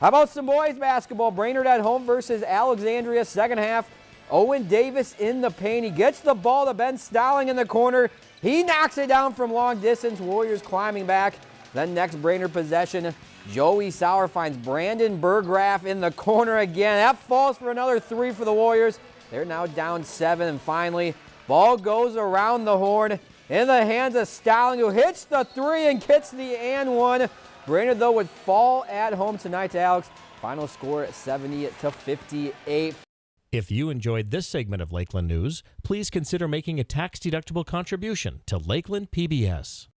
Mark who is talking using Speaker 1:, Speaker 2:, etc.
Speaker 1: How about some boys basketball? Brainerd at home versus Alexandria. Second half, Owen Davis in the paint. He gets the ball to Ben Stowling in the corner. He knocks it down from long distance. Warriors climbing back. Then next Brainerd possession, Joey Sauer finds Brandon Burgraff in the corner again. That falls for another three for the Warriors. They're now down seven. And finally, ball goes around the horn in the hands of Stowling, who hits the three and gets the and one. Brainerd, though, would fall at home tonight to Alex. Final score 70 to 58.
Speaker 2: If you enjoyed this segment of Lakeland News, please consider making a tax-deductible contribution to Lakeland PBS.